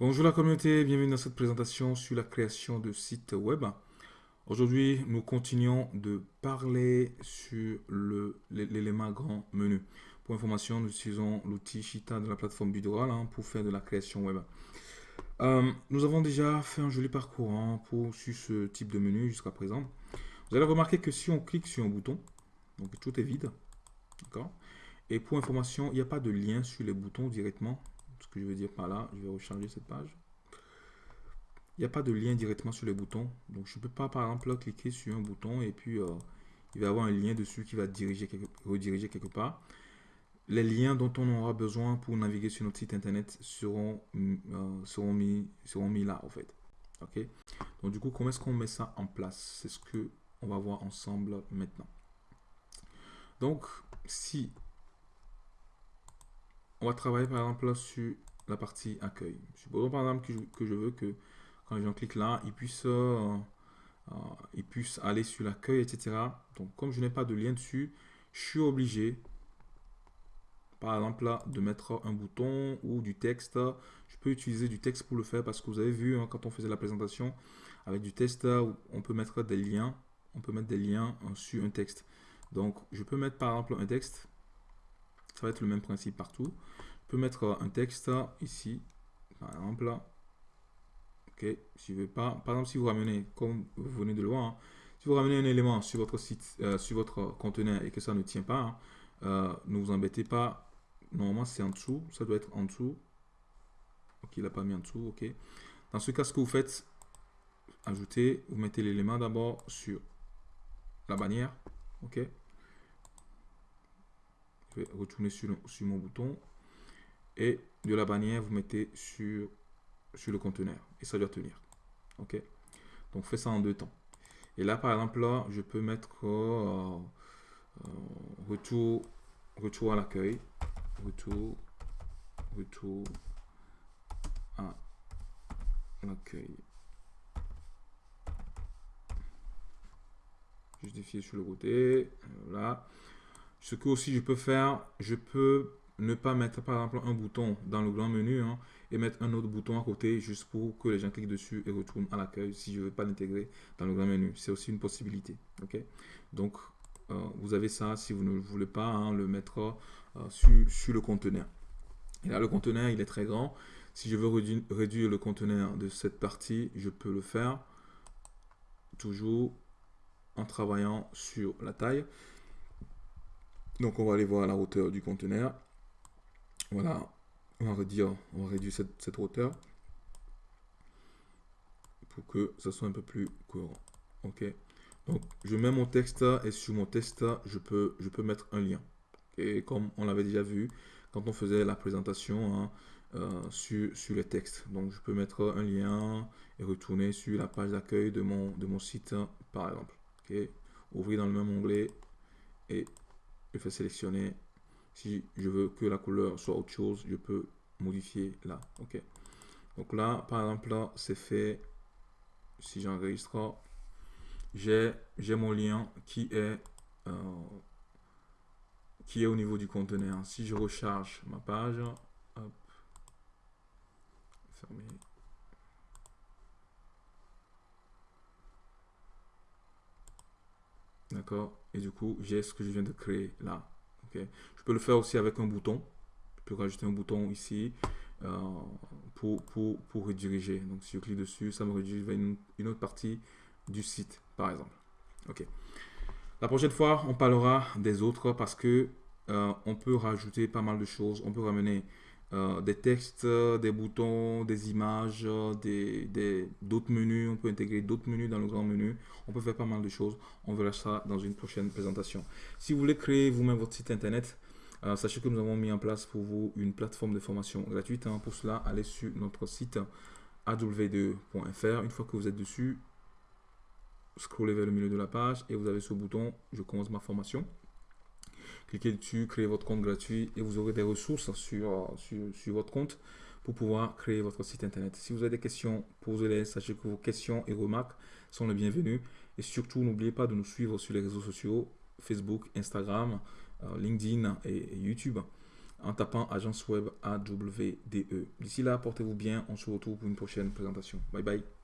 Bonjour la communauté, bienvenue dans cette présentation sur la création de sites web. Aujourd'hui, nous continuons de parler sur l'élément grand menu. Pour information, nous utilisons l'outil Shita de la plateforme Bidoral hein, pour faire de la création web. Euh, nous avons déjà fait un joli parcours hein, sur ce type de menu jusqu'à présent. Vous allez remarquer que si on clique sur un bouton, donc tout est vide, Et pour information, il n'y a pas de lien sur les boutons directement que je veux dire par là, je vais recharger cette page. Il n'y a pas de lien directement sur les boutons. Donc, je ne peux pas, par exemple, cliquer sur un bouton et puis euh, il va y avoir un lien dessus qui va diriger rediriger quelque part. Les liens dont on aura besoin pour naviguer sur notre site internet seront, euh, seront, mis, seront mis là, en fait. OK? Donc, du coup, comment est-ce qu'on met ça en place? C'est ce que on va voir ensemble maintenant. Donc, si on va travailler par exemple sur la partie accueil. Supposons par exemple que je, veux que quand les gens cliquent là, ils puissent, euh, euh, aller sur l'accueil, etc. Donc comme je n'ai pas de lien dessus, je suis obligé, par exemple là, de mettre un bouton ou du texte. Je peux utiliser du texte pour le faire parce que vous avez vu hein, quand on faisait la présentation avec du texte, on peut mettre des liens, on peut mettre des liens euh, sur un texte. Donc je peux mettre par exemple un texte ça va être le même principe partout. Je peux mettre un texte ici, par exemple. Ok, si je veux pas, par exemple, si vous ramenez, comme vous venez de le voir, hein, si vous ramenez un élément sur votre site, euh, sur votre conteneur et que ça ne tient pas, hein, euh, ne vous embêtez pas. Normalement, c'est en dessous. Ça doit être en dessous. Ok, il n'a pas mis en dessous. Ok. Dans ce cas, ce que vous faites, ajoutez, vous mettez l'élément d'abord sur la bannière. Ok. Vais retourner sur, mon bouton. Et de la bannière, vous mettez sur, sur le conteneur. Et ça doit tenir. OK? Donc, fais ça en deux temps. Et là, par exemple, là, je peux mettre euh, euh, retour, retour à l'accueil. Retour, retour à l'accueil. Justifier sur le côté. Voilà. Ce que aussi je peux faire, je peux ne pas mettre par exemple un bouton dans le grand menu hein, et mettre un autre bouton à côté juste pour que les gens cliquent dessus et retournent à l'accueil si je ne veux pas l'intégrer dans le grand menu. C'est aussi une possibilité. Donc, euh, vous avez ça si vous ne voulez pas hein, le mettre euh, sur, le conteneur. Et là, le conteneur, il est très grand. Si je veux réduire le conteneur de cette partie, je peux le faire toujours en travaillant sur la taille. Donc on va aller voir la hauteur du conteneur. Voilà, on va réduire, on va réduire cette, hauteur pour que ça soit un peu plus courant. Ok. Donc je mets mon texte et sur mon texte je peux, mettre un lien. Et comme on l'avait déjà vu quand on faisait la présentation hein, euh, sur, sur les textes. Donc je peux mettre un lien et retourner sur la page d'accueil de mon, de mon site par exemple. Ok. Ouvrir dans le même onglet et je fais sélectionner. Si je veux que la couleur soit autre chose, je peux modifier là. OK. Donc là, par exemple, là, c'est fait. Si j'enregistre, j'ai mon lien qui est, euh, qui est au niveau du conteneur. Si je recharge ma page, hop. D'accord Et du coup, j'ai ce que je viens de créer là. ok Je peux le faire aussi avec un bouton. Je peux rajouter un bouton ici euh, pour, pour, pour, rediriger. Donc, si je clique dessus, ça me redirige vers une, autre partie du site, par exemple. OK. La prochaine fois, on parlera des autres parce que euh, on peut rajouter pas mal de choses. On peut ramener euh, des textes, des boutons, des images, des, d'autres menus. On peut intégrer d'autres menus dans le grand menu. On peut faire pas mal de choses. On verra ça dans une prochaine présentation. Si vous voulez créer vous-même votre site internet, euh, sachez que nous avons mis en place pour vous une plateforme de formation gratuite. Hein. Pour cela, allez sur notre site aw2.fr. Une fois que vous êtes dessus, scrollez vers le milieu de la page et vous avez ce bouton « Je commence ma formation ». Cliquez dessus, créez votre compte gratuit et vous aurez des ressources sur, sur, votre compte pour pouvoir créer votre site internet. Si vous avez des questions, posez-les. Sachez que vos questions et remarques sont les bienvenues. Et surtout, n'oubliez pas de nous suivre sur les réseaux sociaux, Facebook, Instagram, euh, LinkedIn et, YouTube. en tapant agence web AWDE. D'ici là, portez-vous bien. On se retrouve pour une prochaine présentation. Bye bye.